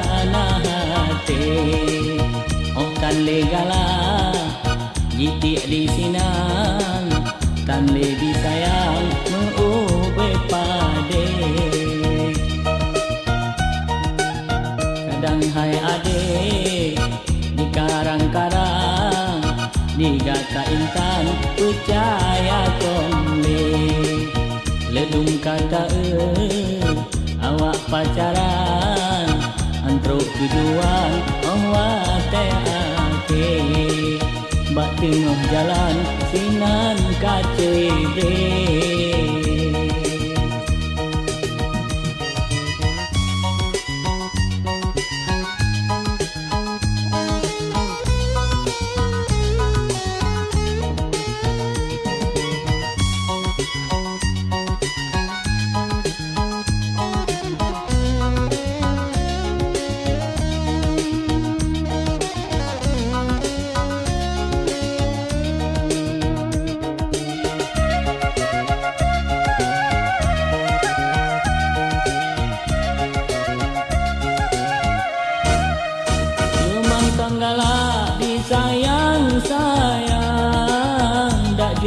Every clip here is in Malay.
merana hati. Oh kan legala Jitik di sinan. Tan lebih sayang Meube pade. Kadang hai adik Di karang-karang. Di gata intan Percaya komle Ledung kata eh Awak pacaran tujuan Awak teake Bak tengah jalan Sinan kacebe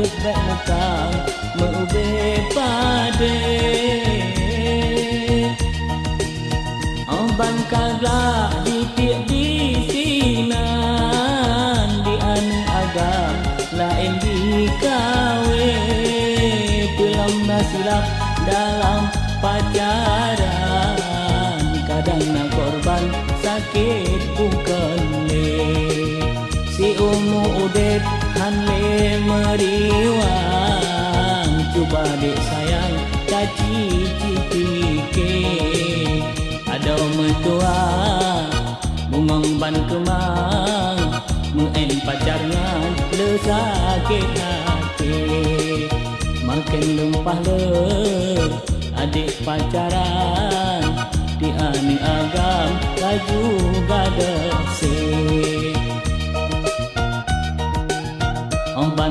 jet back mekang meube pade. Oban kagla di tiap di sinan di anu agam lain di kawe. Pelam nasilap dalam pacaran meriwang. Cuba dek sayang caci cipike ada mentua bungong ban kemang. Muen pacarnya le sakit hati. Makin lempah le adik pacaran. Di ani agam laju gada se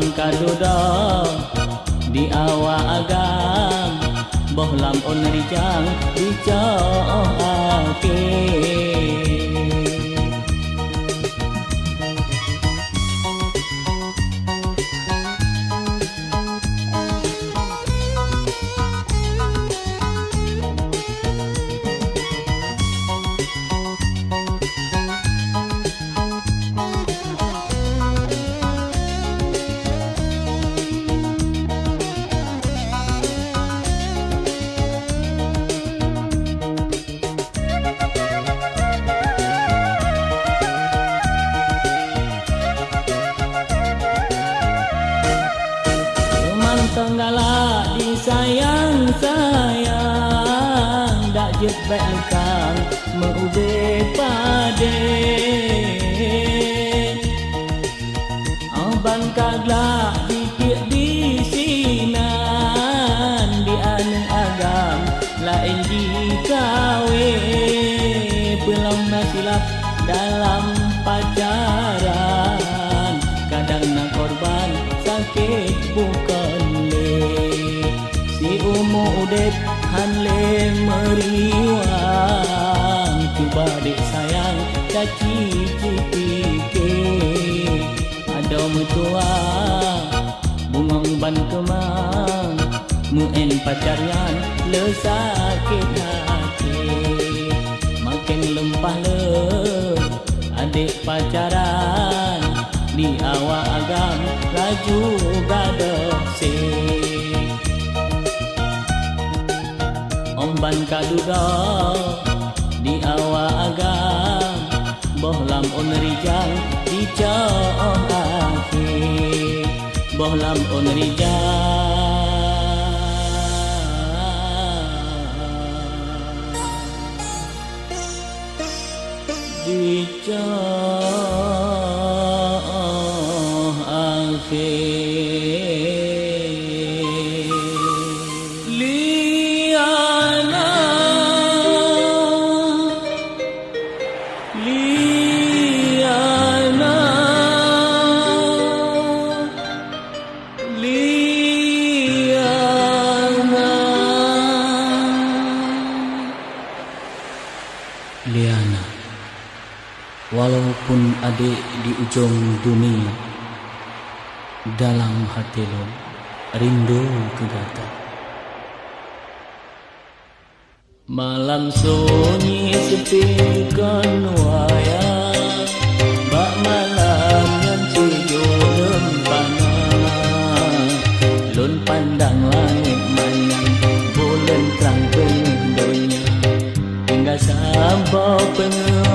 lam kadudok di awak agam boh lam on rijang dicok ake. Baik kang meube pade. Aban kagla dikit di sinan di anu agam lain di kawe belum nasilap dalam pacaran kadang nak korban sakit bukan si umu udet han le meriwang cuba dek sayang caci cipike ada metua bungong ban kemang muen pacaryan le sakit hati. Makin lempah le adik pacaran di awak agam laju gada se Omban kaduda di awak agam bohlam on rijang di cooh akhir. Bohlam on rijang di cooh liana Liana Walaupun adik di ujung dunia Dalam hati lo rindu ke data Malam sunyi sepi kan باطن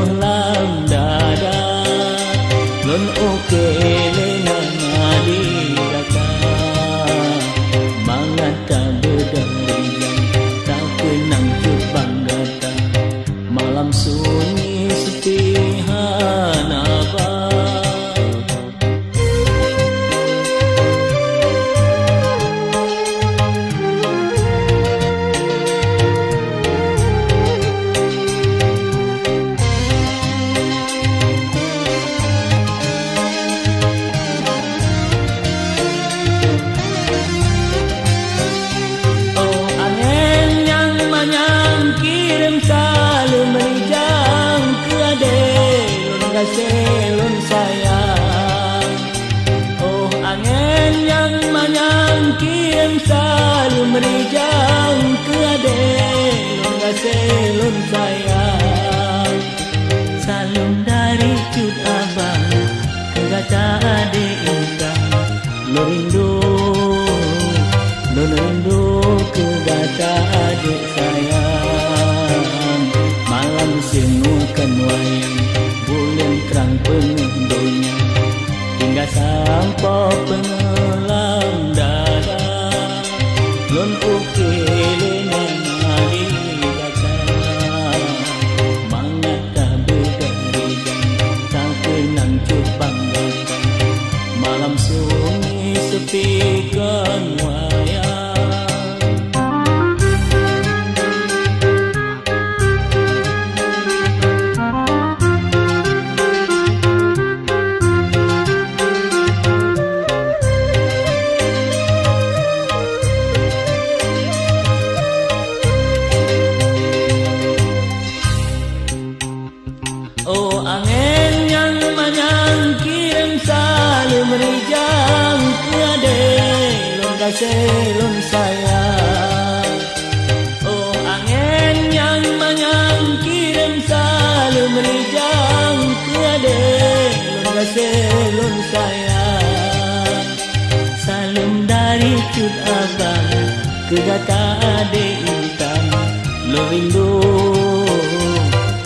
Lo rindu, lo rindu ke gata adek sayang. Malam semua wayang bulan terang pengendonya hingga sampai pengelam lon sayang Oh angin yang menyangkir selalu merijang Tiada lon sayang Salam dari cut abang ke kata adik intan. Lo rindu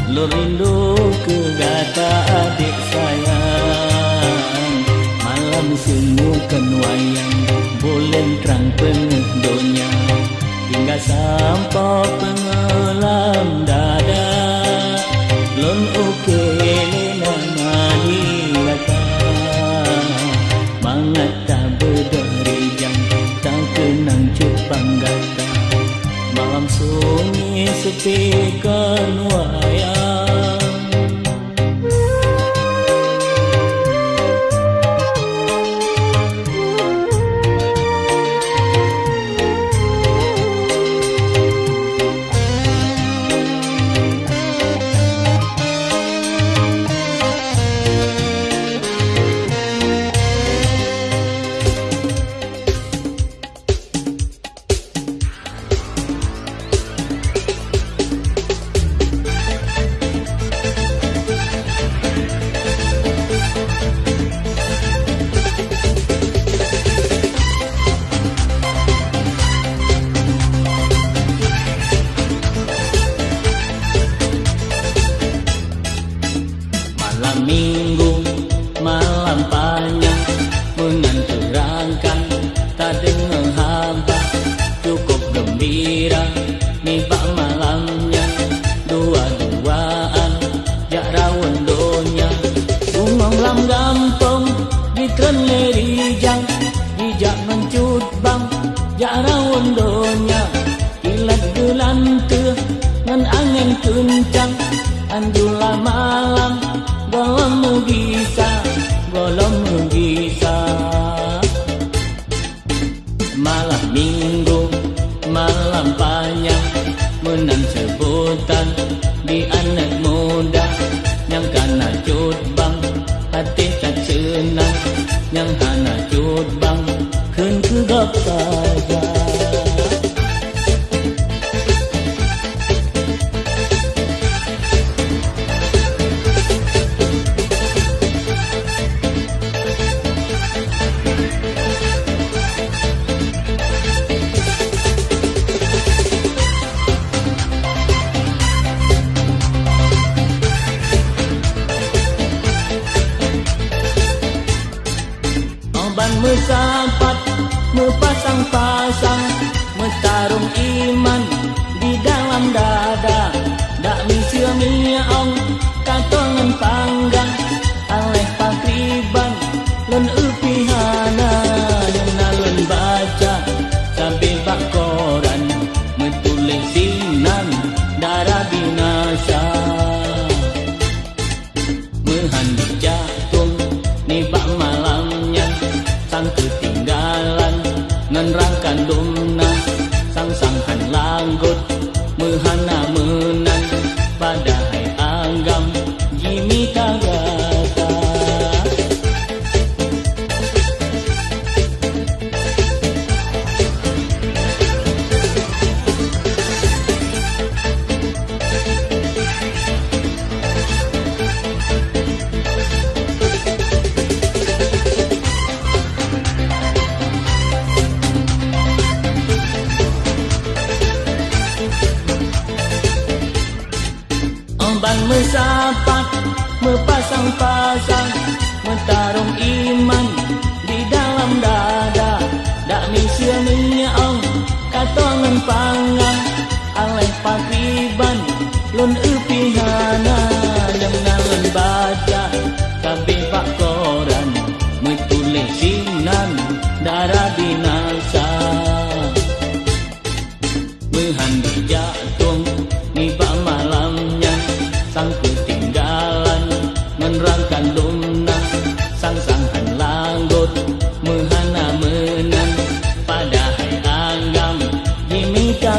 Lo rindu ke gata adik sayang. Malam semukan wayang Sampai pengelam dada. Lon uke lena mani lata. Mangat tak berdari jam Tak kenang cupang gata? Malam sunyi sepi kan kencang Andulah malam Golommu bisa Golommu bisa Malam minggu Malam panjang Menang sebutan Di anak menya au oh, katongan pangan alai patiban lun upihana nang nang baca kambing pak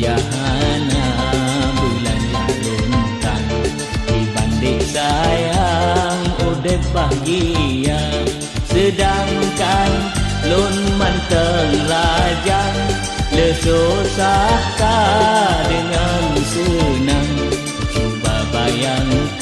Jahana bulan yang lontang Dibanding sayang odet bahagia. Sedangkan lon manteng lajang Lesosahkah dengan senang Cuba bayangkan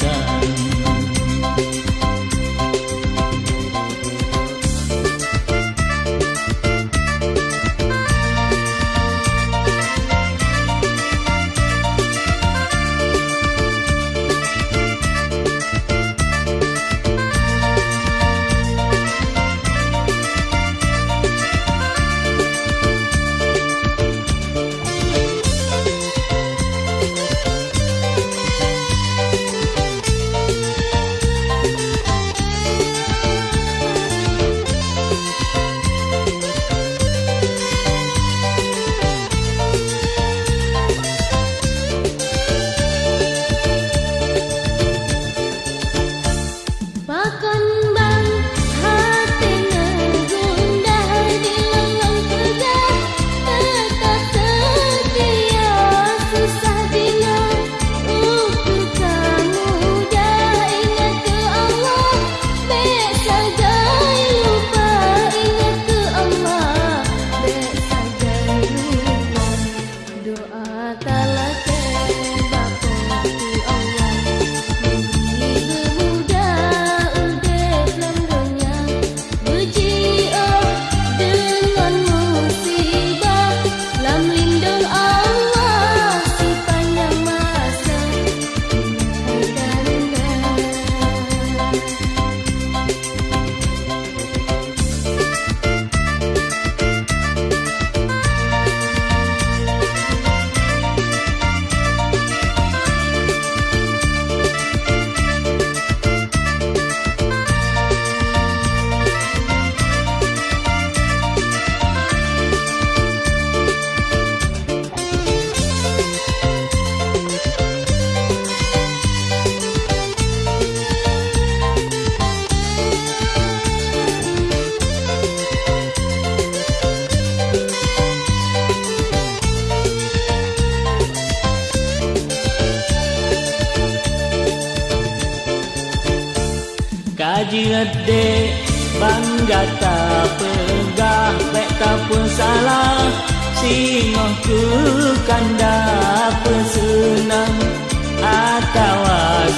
Adik bangga tak pegah Baik tak pun salah. Singoh ke kanda pesenang Atau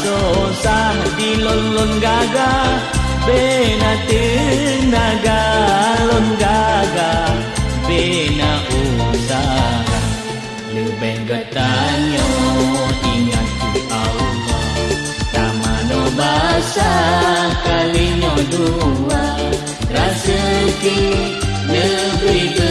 susah di lon-lon gagah. Bena tenaga lon gagah. Bena usaha Lebih getanyo dua Raseki lebih bermudah